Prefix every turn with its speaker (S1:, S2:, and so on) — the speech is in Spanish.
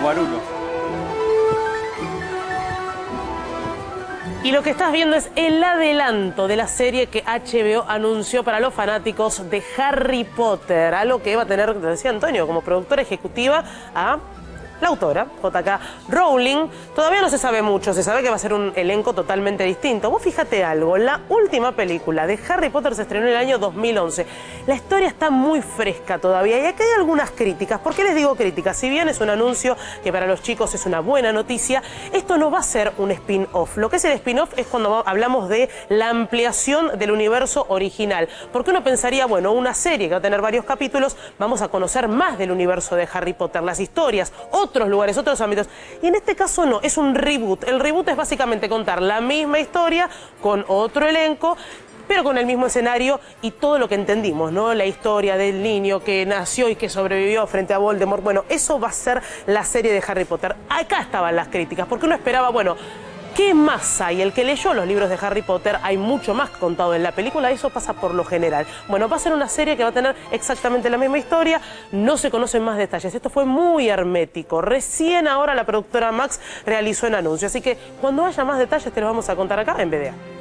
S1: Guarulo.
S2: Y lo que estás viendo es el adelanto de la serie que HBO anunció para los fanáticos de Harry Potter. Algo que va a tener, decía Antonio, como productora ejecutiva a la autora, JK Rowling, todavía no se sabe mucho, se sabe que va a ser un elenco totalmente distinto. Vos fíjate algo, la última película de Harry Potter se estrenó en el año 2011. La historia está muy fresca todavía y aquí hay algunas críticas. ¿Por qué les digo críticas? Si bien es un anuncio que para los chicos es una buena noticia, esto no va a ser un spin-off. Lo que es el spin-off es cuando hablamos de la ampliación del universo original. Porque uno pensaría, bueno, una serie que va a tener varios capítulos, vamos a conocer más del universo de Harry Potter, las historias, otros lugares, otros ámbitos. Y en este caso no, es un reboot. El reboot es básicamente contar la misma historia con otro elenco pero con el mismo escenario y todo lo que entendimos, ¿no? La historia del niño que nació y que sobrevivió frente a Voldemort. Bueno, eso va a ser la serie de Harry Potter. Acá estaban las críticas, porque uno esperaba, bueno, ¿Qué más hay? El que leyó los libros de Harry Potter, hay mucho más contado en la película, eso pasa por lo general. Bueno, va a ser una serie que va a tener exactamente la misma historia, no se conocen más detalles. Esto fue muy hermético. Recién ahora la productora Max realizó el anuncio, así que cuando haya más detalles te los vamos a contar acá en BDA.